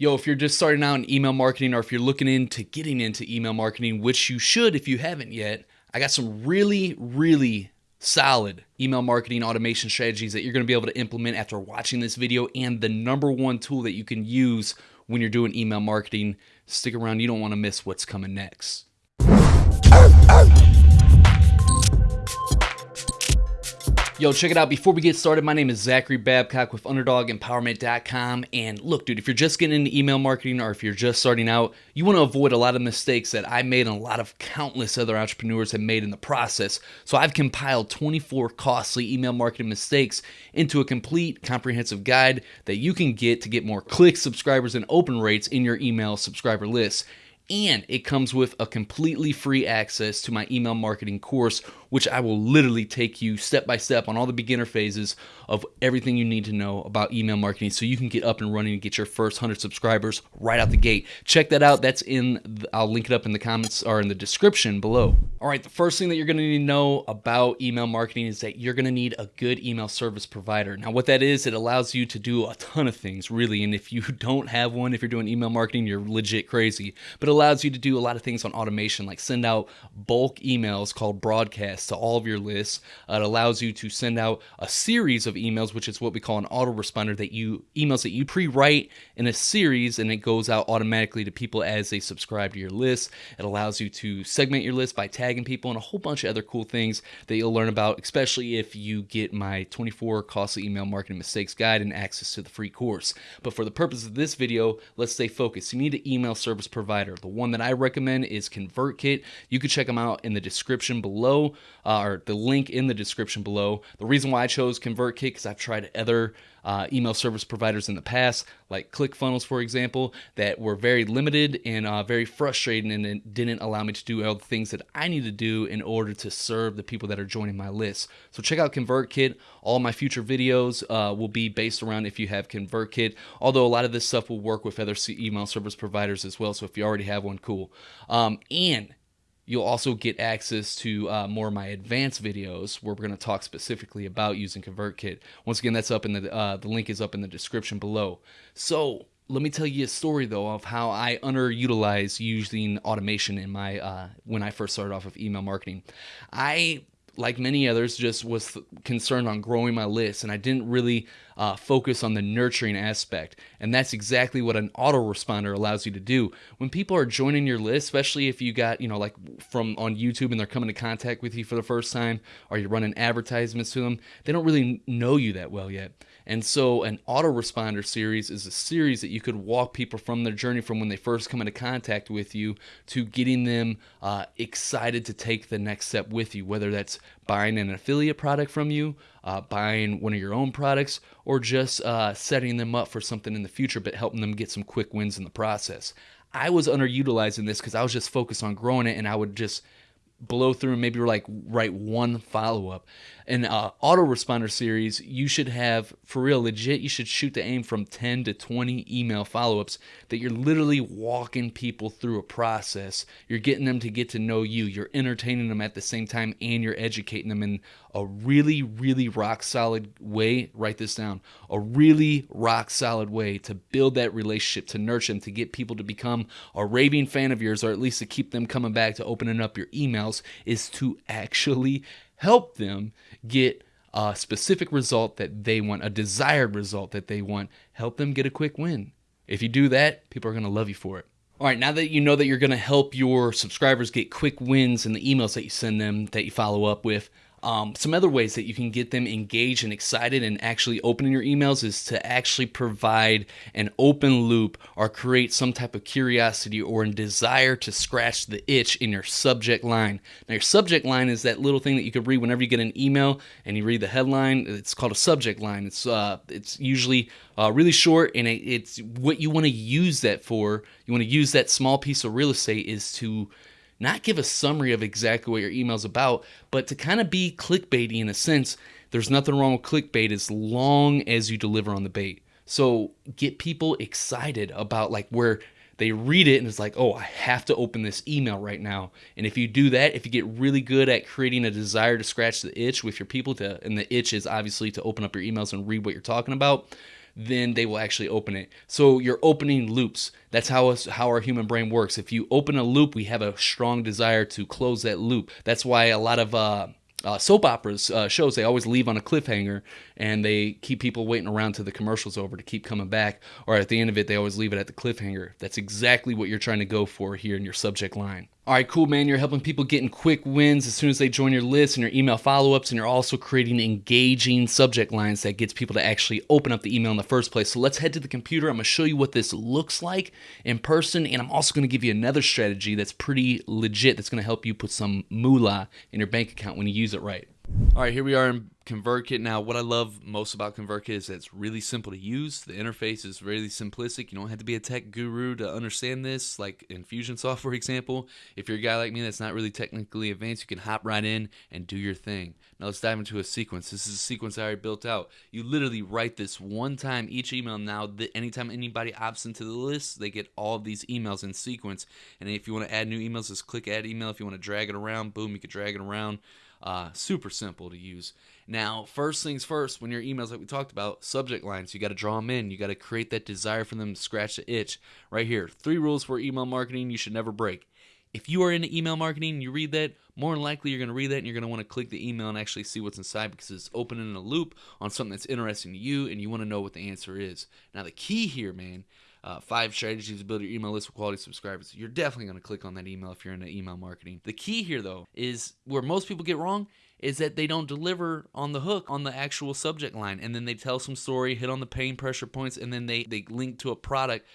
Yo, if you're just starting out in email marketing or if you're looking into getting into email marketing, which you should if you haven't yet, I got some really, really solid email marketing automation strategies that you're going to be able to implement after watching this video and the number one tool that you can use when you're doing email marketing. Stick around, you don't want to miss what's coming next. Yo, check it out. Before we get started, my name is Zachary Babcock with UnderdogEmpowerment.com. And look, dude, if you're just getting into email marketing or if you're just starting out, you want to avoid a lot of mistakes that I made and a lot of countless other entrepreneurs have made in the process. So I've compiled 24 costly email marketing mistakes into a complete comprehensive guide that you can get to get more clicks, subscribers, and open rates in your email subscriber list and it comes with a completely free access to my email marketing course which I will literally take you step by step on all the beginner phases of everything you need to know about email marketing so you can get up and running and get your first 100 subscribers right out the gate. Check that out. That's in, the, I'll link it up in the comments or in the description below. All right, the first thing that you're going to need to know about email marketing is that you're going to need a good email service provider. Now, what that is, it allows you to do a ton of things, really. And if you don't have one, if you're doing email marketing, you're legit crazy. But allows you to do a lot of things on automation, like send out bulk emails called broadcasts to all of your lists. Uh, it allows you to send out a series of emails, which is what we call an autoresponder that you emails that you pre-write in a series and it goes out automatically to people as they subscribe to your list. It allows you to segment your list by tagging people and a whole bunch of other cool things that you'll learn about, especially if you get my 24 costly email marketing mistakes guide and access to the free course. But for the purpose of this video, let's stay focused. You need an email service provider. The one that I recommend is ConvertKit. You can check them out in the description below uh, or the link in the description below. The reason why I chose ConvertKit because I've tried other uh, email service providers in the past, like ClickFunnels, for example, that were very limited and uh, very frustrating and didn't allow me to do all the things that I need to do in order to serve the people that are joining my list. So check out ConvertKit. All my future videos uh, will be based around if you have ConvertKit, although a lot of this stuff will work with other email service providers as well. So if you already have one, cool. Um, and You'll also get access to uh, more of my advanced videos where we're going to talk specifically about using ConvertKit. Once again, that's up in the uh, the link is up in the description below. So let me tell you a story though of how I underutilized using automation in my uh, when I first started off with email marketing. I like many others, just was concerned on growing my list, and I didn't really uh, focus on the nurturing aspect. And that's exactly what an autoresponder allows you to do. When people are joining your list, especially if you got, you know, like from on YouTube and they're coming to contact with you for the first time, or you're running advertisements to them, they don't really know you that well yet. And so, an autoresponder series is a series that you could walk people from their journey from when they first come into contact with you to getting them uh, excited to take the next step with you, whether that's buying an affiliate product from you, uh, buying one of your own products, or just uh, setting them up for something in the future, but helping them get some quick wins in the process. I was underutilizing this because I was just focused on growing it and I would just blow through and maybe like write one follow up. An uh, autoresponder series, you should have for real legit. You should shoot the aim from 10 to 20 email follow ups that you're literally walking people through a process. You're getting them to get to know you. You're entertaining them at the same time, and you're educating them in a really, really rock solid way. Write this down. A really rock solid way to build that relationship, to nurture them, to get people to become a raving fan of yours, or at least to keep them coming back to opening up your emails, is to actually help them get a specific result that they want, a desired result that they want. Help them get a quick win. If you do that, people are going to love you for it. All right, now that you know that you're going to help your subscribers get quick wins in the emails that you send them, that you follow up with, um, some other ways that you can get them engaged and excited and actually opening your emails is to actually provide an open loop or create some type of curiosity or a desire to scratch the itch in your subject line. Now, your subject line is that little thing that you could read whenever you get an email and you read the headline. It's called a subject line. It's uh, it's usually uh, really short and it, it's what you want to use that for. You want to use that small piece of real estate is to not give a summary of exactly what your email's about, but to kind of be clickbaity in a sense. There's nothing wrong with clickbait as long as you deliver on the bait. So get people excited about like where they read it and it's like, oh, I have to open this email right now. And if you do that, if you get really good at creating a desire to scratch the itch with your people to, and the itch is obviously to open up your emails and read what you're talking about, then they will actually open it. So you're opening loops. That's how us, how our human brain works. If you open a loop, we have a strong desire to close that loop. That's why a lot of uh, uh, soap operas uh, shows they always leave on a cliffhanger and they keep people waiting around till the commercials over to keep coming back or at the end of it they always leave it at the cliffhanger that's exactly what you're trying to go for here in your subject line all right, cool, man. You're helping people getting quick wins as soon as they join your list and your email follow-ups, and you're also creating engaging subject lines that gets people to actually open up the email in the first place. So let's head to the computer. I'm gonna show you what this looks like in person, and I'm also gonna give you another strategy that's pretty legit that's gonna help you put some moolah in your bank account when you use it right. All right, here we are in ConvertKit. Now, what I love most about ConvertKit is that it's really simple to use. The interface is really simplistic. You don't have to be a tech guru to understand this, like Infusionsoft, for example. If you're a guy like me that's not really technically advanced, you can hop right in and do your thing. Now, let's dive into a sequence. This is a sequence I already built out. You literally write this one time each email. Now, anytime anybody opts into the list, they get all of these emails in sequence. And if you want to add new emails, just click Add Email. If you want to drag it around, boom, you can drag it around. Uh, super simple to use. Now, first things first, when your emails, like we talked about, subject lines, you got to draw them in. You got to create that desire for them to scratch the itch. Right here, three rules for email marketing you should never break. If you are into email marketing and you read that, more than likely you're going to read that and you're going to want to click the email and actually see what's inside because it's opening a loop on something that's interesting to you and you want to know what the answer is. Now, the key here, man, uh, five strategies to build your email list with quality subscribers. You're definitely going to click on that email if you're into email marketing. The key here, though, is where most people get wrong is that they don't deliver on the hook on the actual subject line and then they tell some story hit on the pain pressure points and then they they link to a product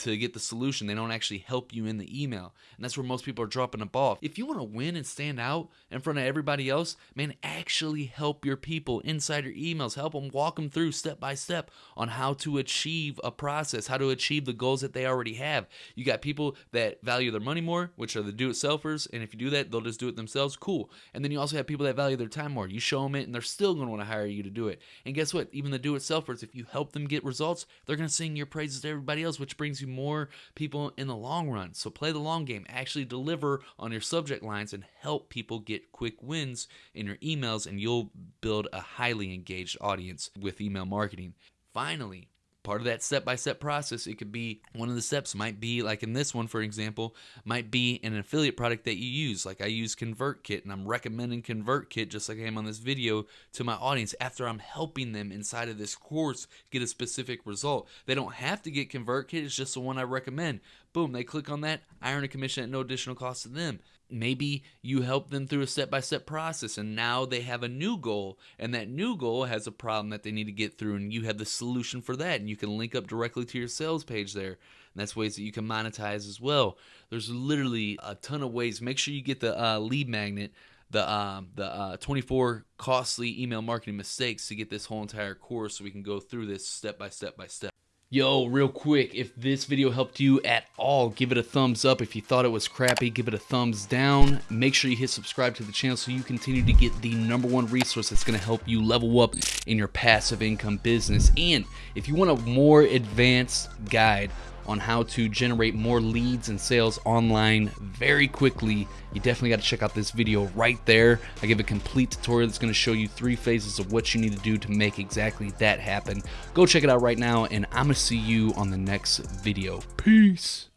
to get the solution. They don't actually help you in the email. And that's where most people are dropping the ball. If you want to win and stand out in front of everybody else, man, actually help your people inside your emails. Help them walk them through step by step on how to achieve a process, how to achieve the goals that they already have. You got people that value their money more, which are the do it selfers. And if you do that, they'll just do it themselves. Cool. And then you also have people that value their time more. You show them it and they're still going to want to hire you to do it. And guess what? Even the do it selfers, if you help them get results, they're going to sing your praises to everybody else, which brings you more people in the long run. So play the long game. Actually deliver on your subject lines and help people get quick wins in your emails, and you'll build a highly engaged audience with email marketing. Finally, part of that step by step process. It could be one of the steps might be like in this one for example might be an affiliate product that you use. Like i use convertkit and i'm recommending convertkit just like i am on this video to my audience after i'm helping them inside of this course get a specific result. They don't have to get convertkit. It's just the one i recommend boom they click on that i earn a commission at no additional cost to them. Maybe you help them through a step by step process and now they have a new goal and that new goal has a problem that they need to get through and you have the solution for that and you can link up directly to your sales page there. And that's ways that you can monetize as well. There's literally a ton of ways. Make sure you get the uh, lead magnet the um, the uh, 24 costly email marketing mistakes to get this whole entire course so we can go through this step by step by step Yo, real quick, if this video helped you at all, give it a thumbs up. If you thought it was crappy, give it a thumbs down. Make sure you hit subscribe to the channel so you continue to get the number one resource that's to help you level up in your passive income business. And if you want a more advanced guide on how to generate more leads and sales online very quickly, you definitely got to check out this video right there. I give a complete tutorial that's going to show you three phases of what you need to do to make exactly that happen. Go check it out right now, and I'm going to see you on the next video. Peace.